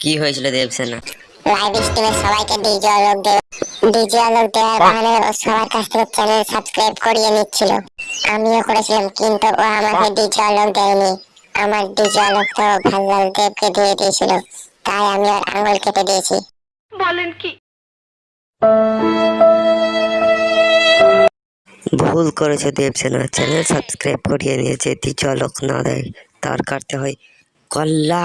কি হয়েছিল দেবসেনা? লাইভ স্ট্রিমে সবাইকে ডিজে আলোক দেবে। ডিজে আলোক দেওয়ার বাহানে ও সবার কাছ থেকে চ্যানেল সাবস্ক্রাইব করিয়ে নিচ্ছিল। আমিও করেছিলাম কিন্তু ও আমাকে ডিজে আলোক দেয়নি। আমার ডিজে আলোক তো ভাল্লাল দেবকে দিয়ে দিয়েছিল। তাই আমি ওর আঙুল কেটে দিয়েছি। বলেন কি? ভুল করেছে দেবসেনা। চ্যানেল সাবস্ক্রাইব করিয়ে নিয়েছে। তুই চলক না দেয়। তার কাটতে হয়। কল্লা!